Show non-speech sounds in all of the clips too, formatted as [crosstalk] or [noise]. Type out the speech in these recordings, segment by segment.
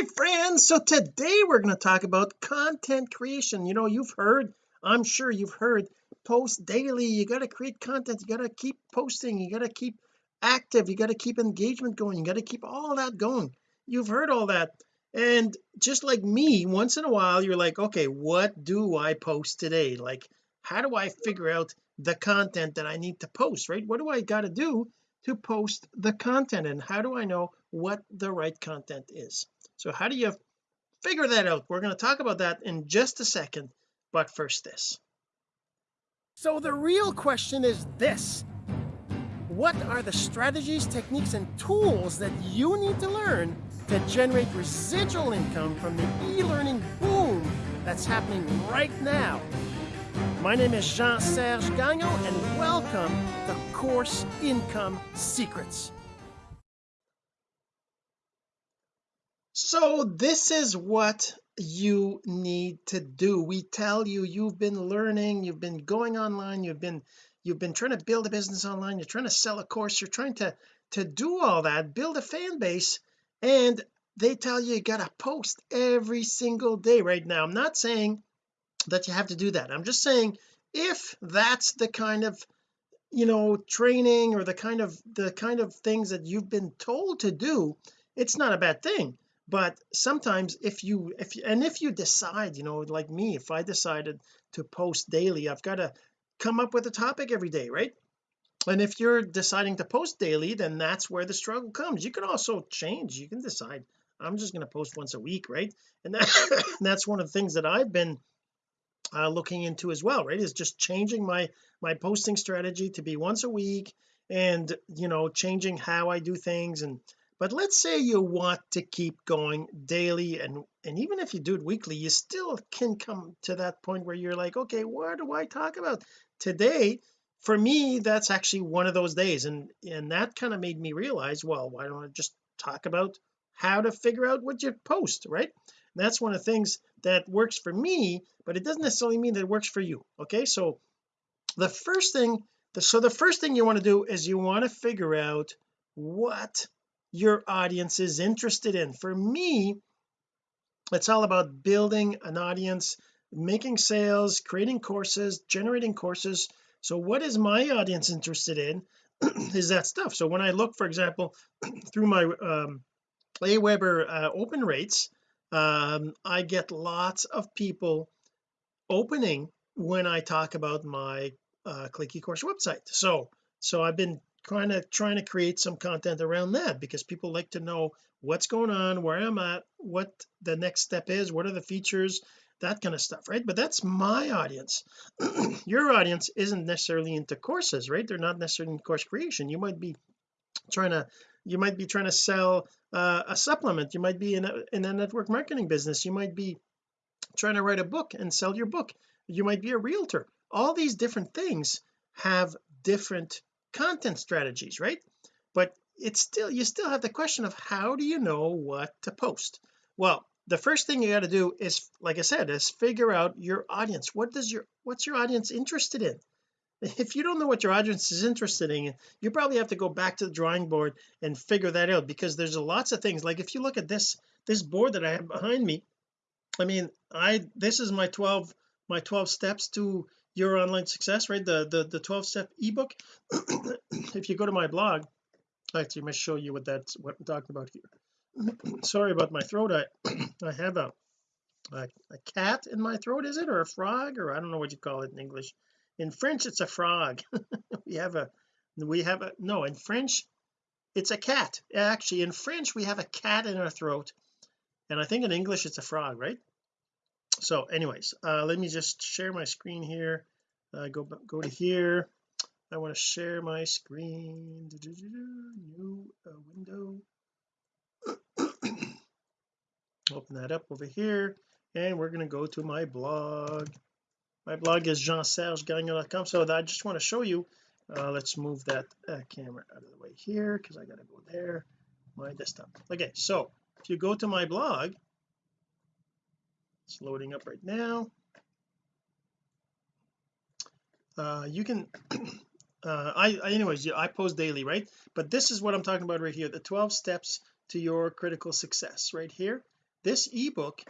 my friends. So today we're going to talk about content creation. You know you've heard I'm sure you've heard post daily. You got to create content. You got to keep posting. You got to keep active. You got to keep engagement going. You got to keep all that going. You've heard all that. And just like me once in a while you're like okay what do I post today? Like how do I figure out the content that I need to post right? What do I got to do to post the content? And how do I know what the right content is so how do you figure that out? We're going to talk about that in just a second but first this. So the real question is this. What are the strategies techniques and tools that you need to learn to generate residual income from the e-learning boom that's happening right now? My name is Jean-Serge Gagnon and welcome to Course Income Secrets so this is what you need to do. We tell you you've been learning you've been going online you've been you've been trying to build a business online you're trying to sell a course you're trying to to do all that build a fan base and they tell you you gotta post every single day right now. I'm not saying that you have to do that. I'm just saying if that's the kind of you know training or the kind of the kind of things that you've been told to do it's not a bad thing but sometimes if you if you, and if you decide you know like me if I decided to post daily I've got to come up with a topic every day right? And if you're deciding to post daily then that's where the struggle comes. You can also change. You can decide I'm just going to post once a week right? And that, [laughs] that's one of the things that I've been uh, looking into as well right? Is just changing my my posting strategy to be once a week and you know changing how I do things and but let's say you want to keep going daily and and even if you do it weekly you still can come to that point where you're like okay what do I talk about? Today for me that's actually one of those days and and that kind of made me realize well why don't I just talk about how to figure out what you post right? And that's one of the things that works for me but it doesn't necessarily mean that it works for you okay? So the first thing so the first thing you want to do is you want to figure out what your audience is interested in. For me it's all about building an audience making sales creating courses generating courses. So what is my audience interested in? [clears throat] Is that stuff. So when I look for example [clears throat] through my um Aweber uh, open rates um I get lots of people opening when I talk about my uh click eCourse website. So so I've been kind of trying to create some content around that because people like to know what's going on where I'm at what the next step is what are the features that kind of stuff right? But that's my audience. [clears throat] Your audience isn't necessarily into courses right? They're not necessarily in course creation. You might be trying to you might be trying to sell uh, a supplement. You might be in a, in a network marketing business. You might be trying to write a book and sell your book. You might be a realtor. All these different things have different content strategies right? But it's still you still have the question of how do you know what to post? Well the first thing you got to do is like I said is figure out your audience. What does your what's your audience interested in? [laughs] If you don't know what your audience is interested in you probably have to go back to the drawing board and figure that out because there's lots of things. Like if you look at this this board that I have behind me I mean I this is my 12 my 12 steps to your online success right? The the, the 12 step ebook. [coughs] If you go to my blog actually I must show you what that's what I'm talking about here. [coughs] Sorry about my throat. I [coughs] I have a, a a cat in my throat is it? Or a frog? Or I don't know what you call it in English. In French it's a frog. [laughs] We have a we have a no in French it's a cat. Actually in French we have a cat in our throat. And I think in English it's a frog right so anyways uh let me just share my screen here. Uh, go go to here. I want to share my screen. New uh, window. [coughs] Open that up over here and we're going to go to my blog. My blog is jean-serge-gagnon.com so I just want to show you uh, let's move that uh, camera out of the way here because I got to go there. My desktop. Okay so if you go to my blog it's loading up right now. Uh, you can [clears throat] uh, I, I anyways yeah, I post daily right? But this is what I'm talking about right here the 12 steps to your critical success right here. This ebook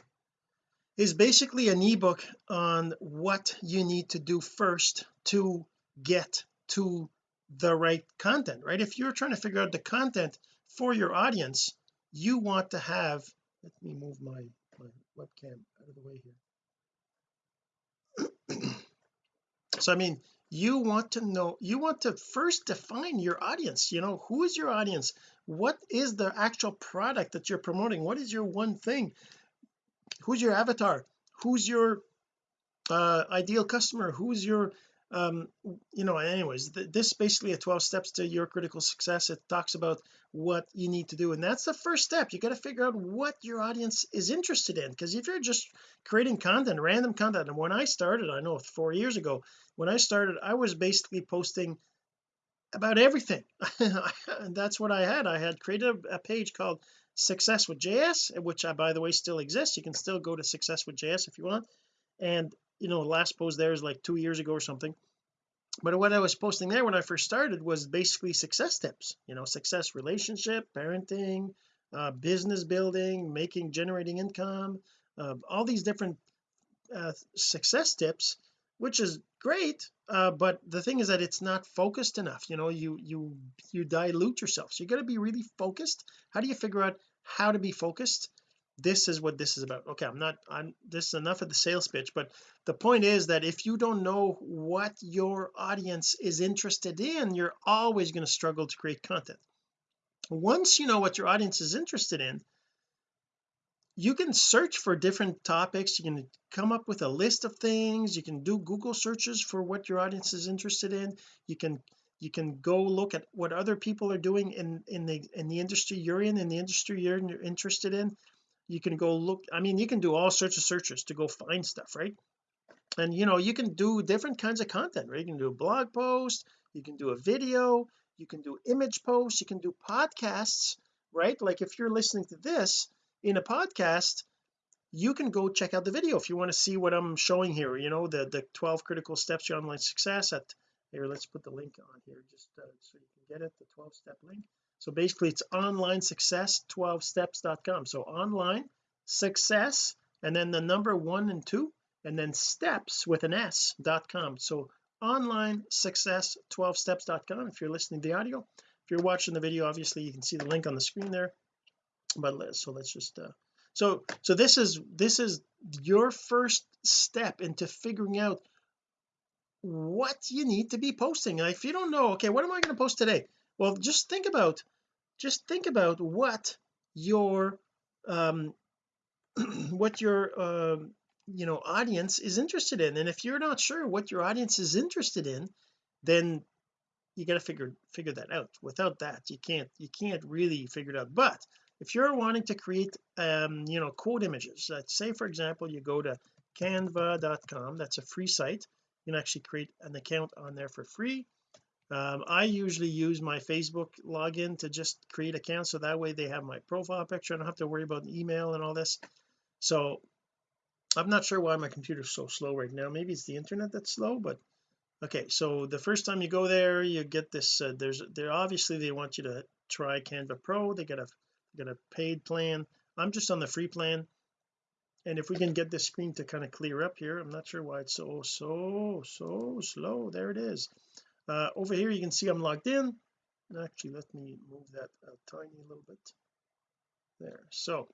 is basically an ebook on what you need to do first to get to the right content right? If you're trying to figure out the content for your audience you want to have let me move my my webcam out of the way here. [clears throat] So I mean you want to know you want to first define your audience you know who is your audience? What is the actual product that you're promoting? What is your one thing? Who's your avatar? Who's your uh ideal customer? Who's your um you know anyways th this is basically a 12 steps to your critical success. It talks about what you need to do and that's the first step. You got to figure out what your audience is interested in because if you're just creating content random content and when I started I know four years ago when I started I was basically posting about everything. [laughs] And that's what I had. I had created a page called success with JS which I by the way still exists. You can still go to success with JS if you want. And you know last post there is like two years ago or something. But what I was posting there when I first started was basically success tips you know success relationship parenting uh, business building making generating income uh, all these different uh, success tips which is great uh, but the thing is that it's not focused enough you know you you you dilute yourself. So you got to be really focused. How do you figure out how to be focused this is what this is about. Okay I'm not I'm this is enough of the sales pitch but the point is that if you don't know what your audience is interested in you're always going to struggle to create content. Once you know what your audience is interested in you can search for different topics you can come up with a list of things you can do Google searches for what your audience is interested in you can you can go look at what other people are doing in in the in the industry you're in in the industry you're interested in you can go look I mean you can do all sorts of searches to go find stuff right? And you know you can do different kinds of content right? You can do a blog post you can do a video you can do image posts you can do podcasts right? Like if you're listening to this in a podcast you can go check out the video if you want to see what I'm showing here you know the the 12 critical steps to online success at here let's put the link on here just uh, so you can get it the 12 step link so basically it's online success 12 steps.com so online success and then the number one and two and then steps with an s.com so online success 12 steps.com if you're listening to the audio. If you're watching the video obviously you can see the link on the screen there. But let's so let's just uh so so this is this is your first step into figuring out what you need to be posting. If you don't know okay what am I going to post today well just think about just think about what your um [clears throat] what your uh, you know audience is interested in. And if you're not sure what your audience is interested in then you got to figure figure that out. Without that you can't you can't really figure it out. But if you're wanting to create um you know quote images let's say for example you go to canva.com that's a free site. You can actually create an account on there for free um, I usually use my Facebook login to just create accounts so that way they have my profile picture. I don't have to worry about email and all this. So I'm not sure why my computer's so slow right now. Maybe it's the internet that's slow but okay. So the first time you go there you get this uh, there's there obviously they want you to try Canva Pro. They got a got a paid plan. I'm just on the free plan. And if we can get this screen to kind of clear up here I'm not sure why it's so so so slow. There it is uh, over here you can see I'm logged in. Actually let me move that a tiny little bit. There so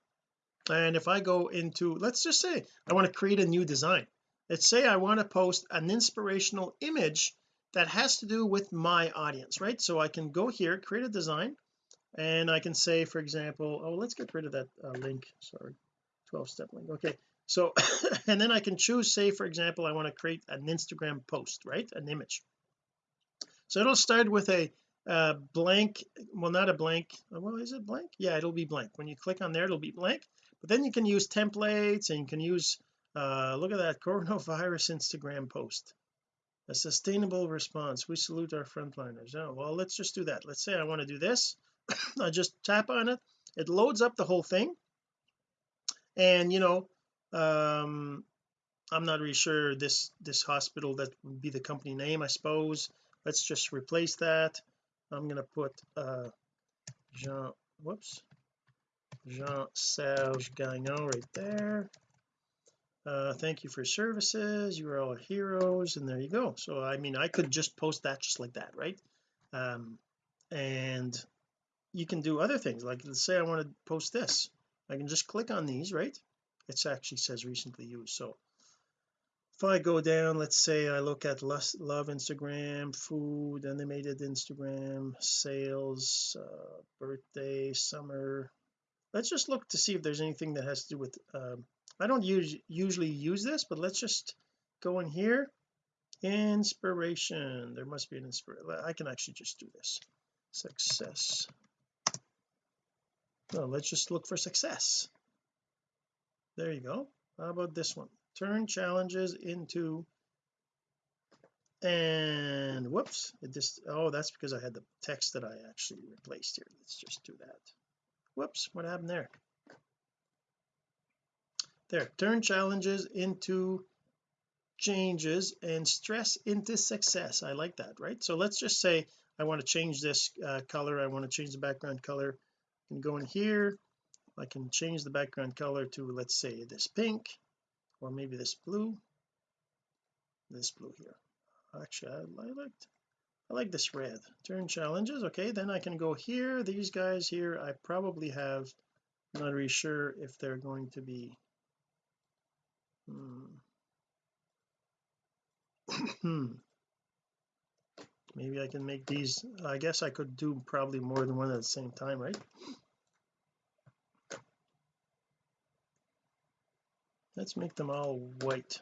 and if I go into let's just say I want to create a new design. Let's say I want to post an inspirational image that has to do with my audience right? So I can go here create a design and I can say for example oh let's get rid of that uh, link sorry 12 step link okay. So [coughs] and then I can choose say for example I want to create an Instagram post right? An image so it'll start with a uh, blank well not a blank well is it blank? Yeah it'll be blank. When you click on there it'll be blank. But then you can use templates and you can use uh look at that [laughs] coronavirus Instagram post. A sustainable response. We salute our frontliners. Oh well let's just do that. Let's say I want to do this. [coughs] I just tap on it. It loads up the whole thing. And you know um I'm not really sure this this hospital that would be the company name I suppose let's just replace that. I'm going to put uh Jean whoops. Jean-Serge Gagnon right there. Uh thank you for services. You are all heroes. And there you go. So I mean I could just post that just like that right? Um and you can do other things. Like let's say I want to post this. I can just click on these right? It actually says recently used. So if I go down let's say I look at love Instagram food animated Instagram sales uh, birthday summer. Let's just look to see if there's anything that has to do with um, I don't use usually use this but let's just go in here. Inspiration. There must be an inspiration I can actually just do this. Success. No let's just look for success. There you go. How about this one turn challenges into and whoops it just oh that's because I had the text that I actually replaced here. Let's just do that. Whoops what happened there? There turn challenges into changes and stress into success. I like that right? So let's just say I want to change this uh, color. I want to change the background color. And go in here. I can change the background color to let's say this pink or maybe this blue. This blue here. Actually I, liked I like this red. Turn challenges. Okay then I can go here. These guys here I probably have I'm not really sure if they're going to be hmm. [coughs] maybe I can make these I guess I could do probably more than one at the same time right let's make them all white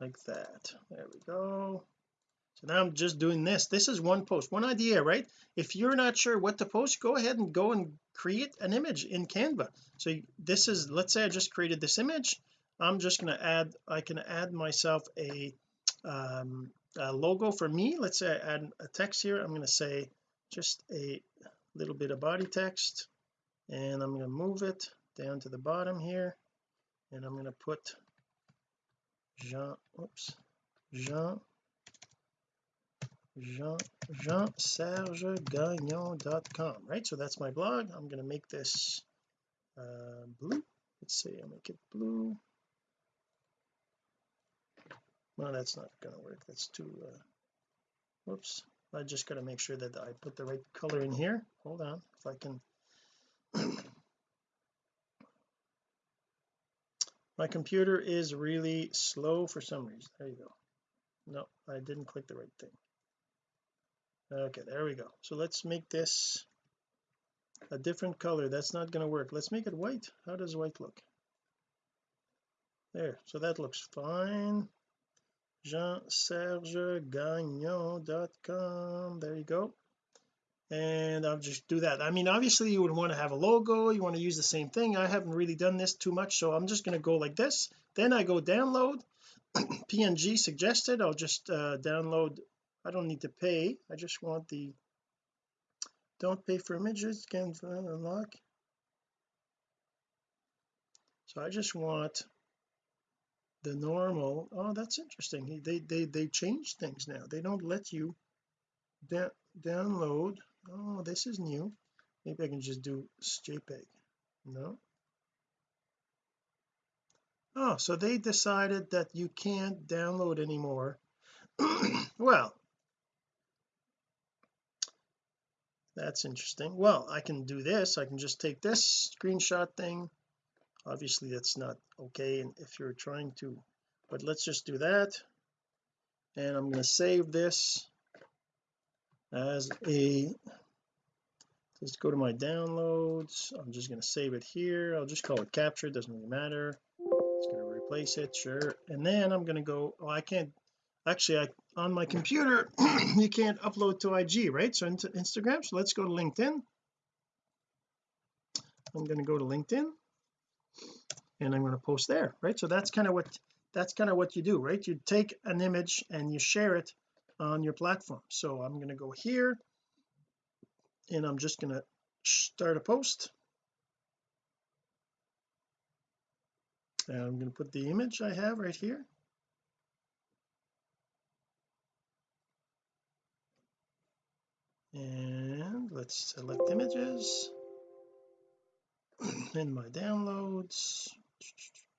like that. There we go. So now I'm just doing this. This is one post one idea right? If you're not sure what to post go ahead and go and create an image in Canva. So this is let's say I just created this image. I'm just going to add I can add myself a, um, a logo for me. Let's say I add a text here. I'm going to say just a little bit of body text and I'm going to move it down to the bottom here and I'm going to put Jean oops Jean Jean Jean Serge Gagnon.com right? So that's my blog. I'm going to make this uh, blue. Let's see I'll make it blue. Well that's not going to work. That's too uh, whoops I just got to make sure that I put the right color in here. Hold on if I can [clears throat] my computer is really slow for some reason. There you go. No I didn't click the right thing. Okay there we go. So let's make this a different color. That's not going to work. Let's make it white. How does white look? There so that looks fine. Jean-serge-gagnon.com there you go and I'll just do that. I mean obviously you would want to have a logo you want to use the same thing. I haven't really done this too much so I'm just going to go like this. Then I go download. [clears throat] PNG suggested I'll just uh, download. I don't need to pay. I just want the don't pay for images can unlock. So I just want the normal. Oh that's interesting. They they they change things now. They don't let you da download oh this is new. Maybe I can just do JPEG no. Oh so they decided that you can't download anymore. [coughs] Well that's interesting. Well I can do this. I can just take this screenshot thing. Obviously that's not okay and if you're trying to but let's just do that. And I'm going to save this as a just go to my downloads. I'm just going to save it here. I'll just call it capture it doesn't really matter. It's going to replace it. Sure. And then I'm going to go oh I can't actually I on my computer [clears throat] you can't upload to IG right? So into Instagram. So let's go to LinkedIn. I'm going to go to LinkedIn. And I'm going to post there right? So that's kind of what that's kind of what you do right? You take an image and you share it on your platform. So I'm going to go here and I'm just going to start a post. And I'm going to put the image I have right here. And let's select images. [clears throat] In my downloads.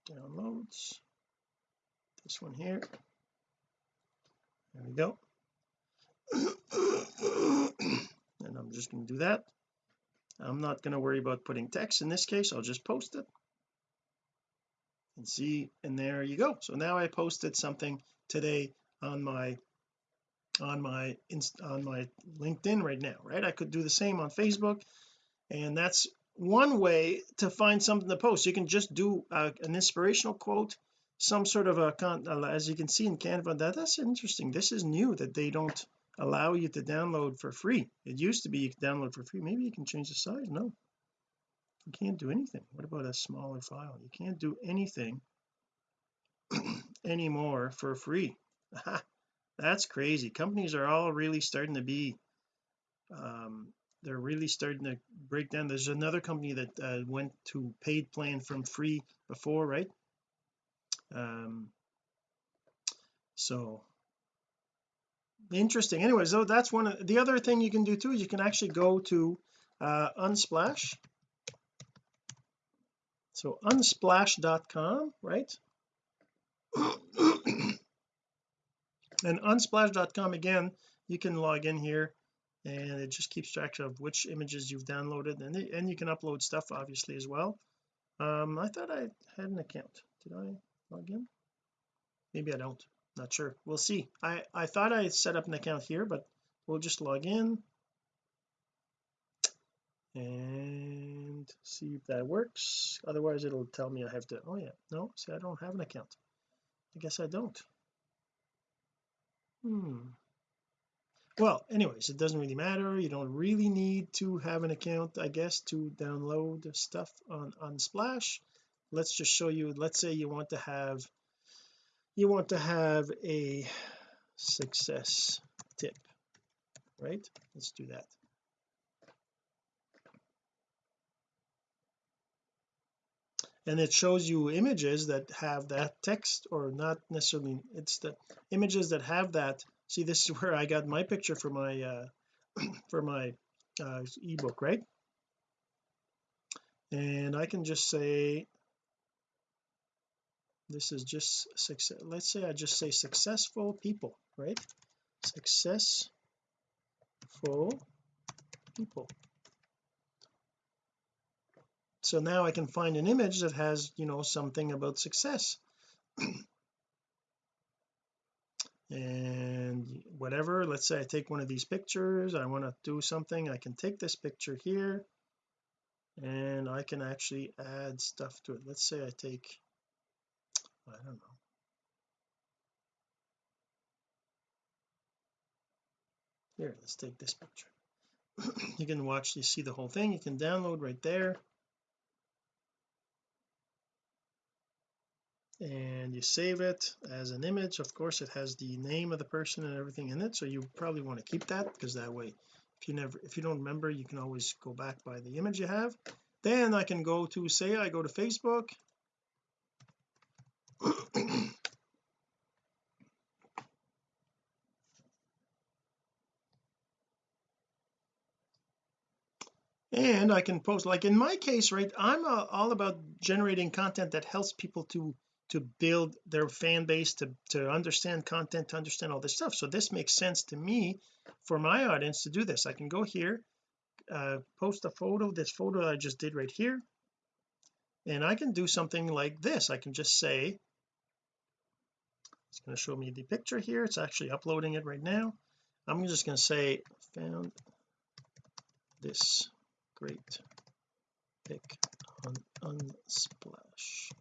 Downloads. This one here. There we go [clears throat] and I'm just going to do that. I'm not going to worry about putting text in this case I'll just post it. And see and there you go. So now I posted something today on my on my on my LinkedIn right now right? I could do the same on Facebook. And that's one way to find something to post. You can just do uh, an inspirational quote some sort of a uh, as you can see in Canva. That that's interesting. This is new that they don't allow you to download for free. It used to be you could download for free. Maybe you can change the size. No. You can't do anything. What about a smaller file? You can't do anything [clears throat] anymore for free. That's crazy. Companies are all really starting to be um they're really starting to break down. There's another company that uh, went to paid plan from free before right? Um so interesting. Anyway so that's one of the other thing you can do too is you can actually go to uh unsplash. So unsplash.com right? [coughs] And unsplash.com again you can log in here and it just keeps track of which images you've downloaded and, and you can upload stuff obviously as well. Um I thought I had an account. Did I log in? Maybe I don't not sure. We'll see. I I thought I set up an account here but we'll just log in. And see if that works. Otherwise it'll tell me I have to oh yeah. No see I don't have an account. I guess I don't. Hmm. Well anyways it doesn't really matter. You don't really need to have an account I guess to download stuff on unsplash. Let's just show you let's say you want to have you want to have a success tip right? Let's do that. And it shows you images that have that text or not necessarily it's the images that have that. See this is [laughs] where I got my picture for my uh [clears throat] for my uh ebook right? And I can just say this is just success let's say I just say successful people right? Successful people. So now I can find an image that has you know something about success. [clears throat] And whatever let's say I take one of these pictures I want to do something I can take this picture here and I can actually add stuff to it. Let's say I take I don't know. Here let's take this picture. [clears throat] You can watch you see the whole thing. You can download right there. And you save it as an image. Of course it has the name of the person and everything in it so you probably want to keep that because that way if you never if you don't remember you can always go back by the image you have. Then I can go to say I go to Facebook [clears throat] and I can post like in my case right I'm uh, all about generating content that helps people to to build their fan base to to understand content to understand all this stuff. So this makes sense to me for my audience to do this. I can go here uh, post a photo this photo I just did right here and I can do something like this. I can just say going to show me the picture here. It's actually uploading it right now. I'm just going to say found this great pic on unsplash.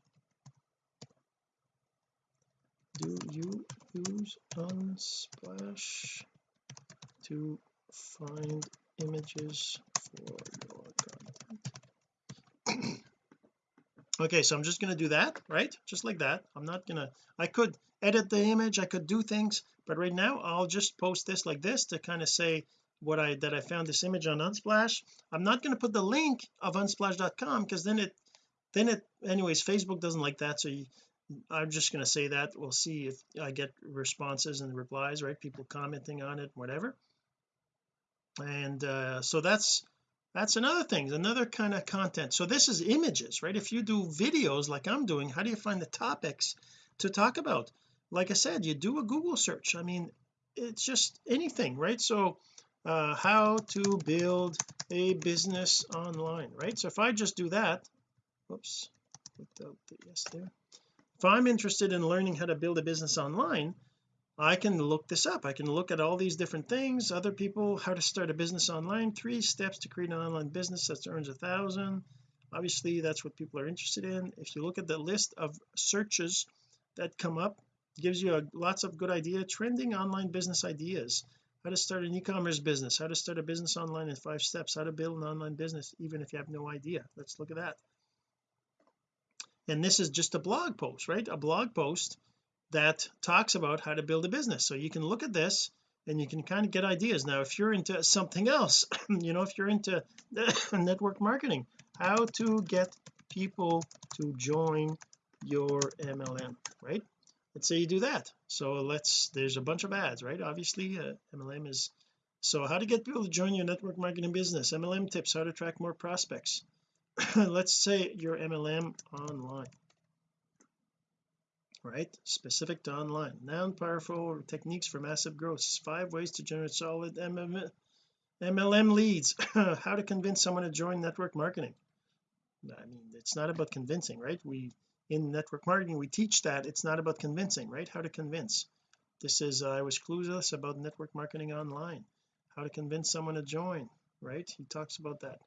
Do you use unsplash to find images for your content? [coughs] Okay so I'm just going to do that right? Just like that. I'm not gonna I could edit the image I could do things but right now I'll just post this like this to kind of say what I that I found this image on unsplash. I'm not going to put the link of unsplash.com because then it then it anyways Facebook doesn't like that so you, I'm just going to say that. We'll see if I get responses and replies right? People commenting on it whatever. And uh so that's that's another thing another kind of content. So this is images right? If you do videos like I'm doing how do you find the topics to talk about like I said you do a Google search. I mean it's just anything right? So uh, how to build a business online right? So if I just do that whoops without the yes there. If I'm interested in learning how to build a business online I can look this up. I can look at all these different things other people how to start a business online three steps to create an online business that earns a thousand. Obviously that's what people are interested in. If you look at the list of searches that come up gives you a, lots of good idea trending online business ideas. How to start an e-commerce business how to start a business online in five steps how to build an online business even if you have no idea. Let's look at that. And this is just a blog post right? A blog post that talks about how to build a business. So you can look at this and you can kind of get ideas. Now if you're into something else [coughs] you know if you're into [coughs] network marketing how to get people to join your MLM right let's say you do that. So let's there's a bunch of ads right? Obviously uh, MLM is so how to get people to join your network marketing business? MLM tips how to attract more prospects. [coughs] Let's say your MLM online right? Specific to online. Noun powerful techniques for massive growth. Five ways to generate solid MLM, MLM leads. [coughs] How to convince someone to join network marketing? I mean it's not about convincing right? We in network marketing we teach that. It's not about convincing right? How to convince. This is uh, I was clueless about network marketing online. How to convince someone to join right? He talks about that.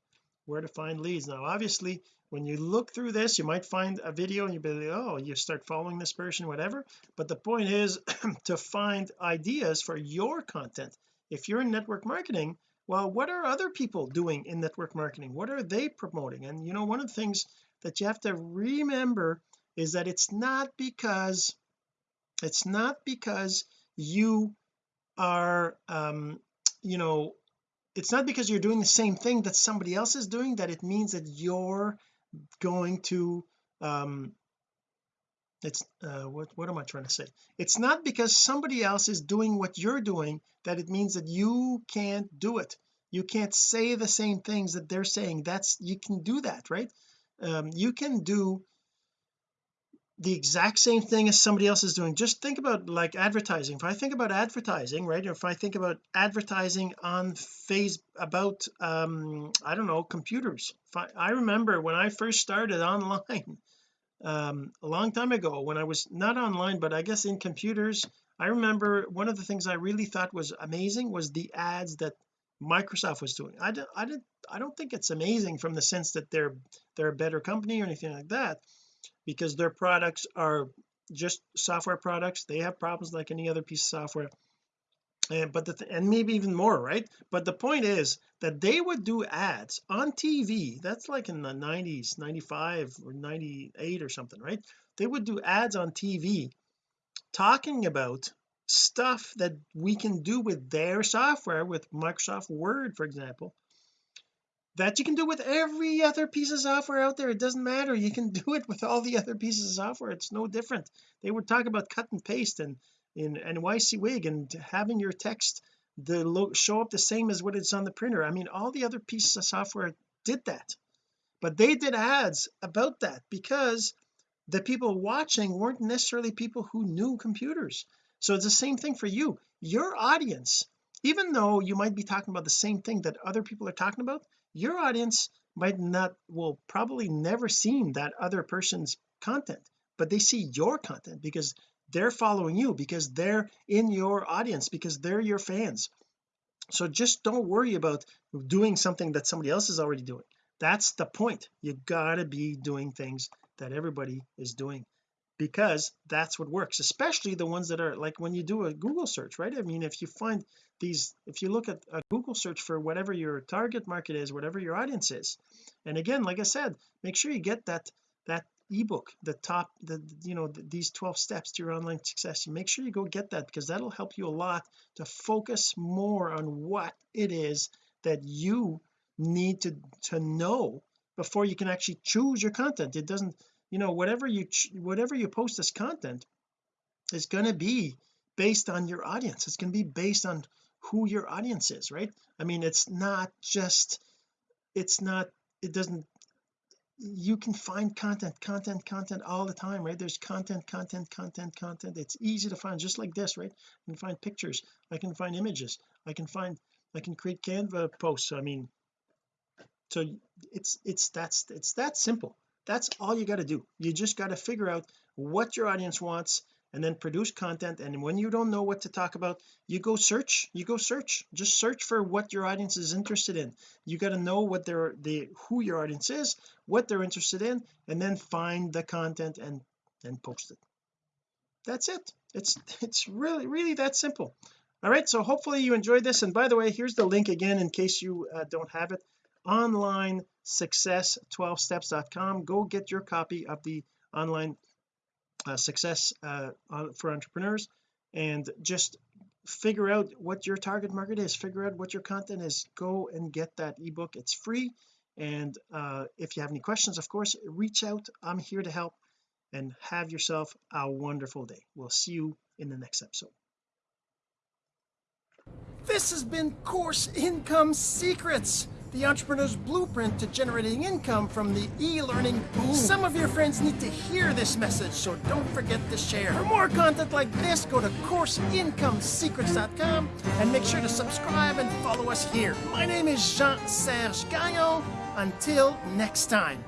Where to find leads. Now obviously when you look through this you might find a video and you'll be like oh you start following this person whatever. But the point is [clears throat] to find ideas for your content. If you're in network marketing well what are other people doing in network marketing? What are they promoting? And you know one of the things that you have to remember is that it's not because it's not because you are um you know it's not because you're doing the same thing that somebody else is doing that it means that you're going to um it's uh what what am I trying to say? It's not because somebody else is doing what you're doing that it means that you can't do it. You can't say the same things that they're saying. That's you can do that right? Um you can do the exact same thing as somebody else is doing. Just think about like advertising. If I think about advertising right or if I think about advertising on face about um I don't know computers. I, I, remember when I first started online [laughs] um a long time ago when I was not online but I guess in computers I remember one of the things I really thought was amazing was the ads that Microsoft was doing. I don't I didn't I don't think it's amazing from the sense that they're they're a better company or anything like that because their products are just software products. They have problems like any other piece of software. And but the th and maybe even more right? But the point is that they would do ads on TV that's like in the 90s 95 or 98 or something right? They would do ads on TV talking about stuff that we can do with their software with Microsoft Word for example that you can do with every other piece of software out there. It doesn't matter. You can [laughs] do it with all the other pieces of software. It's no different. They were talking about cut and paste and in and wig and having your text the show up the same as what it's on the printer. I mean all the other pieces of software did that. But they did ads about that because the people watching weren't necessarily people who knew computers. So it's the same thing for you. Your audience even though you might be talking about the same thing that other people are talking about your audience might not will probably never seen that other person's content but they see your content because they're following you because they're in your audience because they're your fans. So just don't worry about doing something that somebody else is already doing. That's the point. You gotta be doing things that everybody is doing because that's what works especially the ones that are like when you do a Google search right? I mean if you find these if you look at a Google search for whatever your target market is whatever your audience is and again like I said make sure you get that that ebook the top the you know the, these 12 steps to your online success. Make sure you go get that because that'll help you a lot to focus more on what it is that you need to to know before you can actually choose your content. It doesn't you know whatever you whatever you post as content is going to be based on your audience. It's going to be based on who your audience is right? I mean it's not just it's not it doesn't you can find content content content all the time right? There's content content content content. It's easy to find just like this right? I can find pictures I can find images I can find I can create Canva posts I mean so it's it's that's it's that simple that's all you got to do. You just got to figure out what your audience wants and then produce content. And when you don't know what to talk about you go search you go search. Just search for what your audience is interested in. You got to know what their the who your audience is what they're interested in and then find the content and and post it. That's it. It's it's really really that simple. All right so hopefully you enjoyed this. And by the way here's the link again in case you uh, don't have it online success 12 steps.com go get your copy of the online uh, success uh, for entrepreneurs and just figure out what your target market is. Figure out what your content is. Go and get that ebook. It's free. And uh, if you have any questions of course reach out. I'm here to help. And have yourself a wonderful day. We'll see you in the next episode. This has been course income secrets the entrepreneur's blueprint to generating income from the e-learning boom. Some of your friends need to hear this message, so don't forget to share. For more content like this, go to CourseIncomeSecrets.com and make sure to subscribe and follow us here. My name is Jean-Serge Gagnon. Until next time.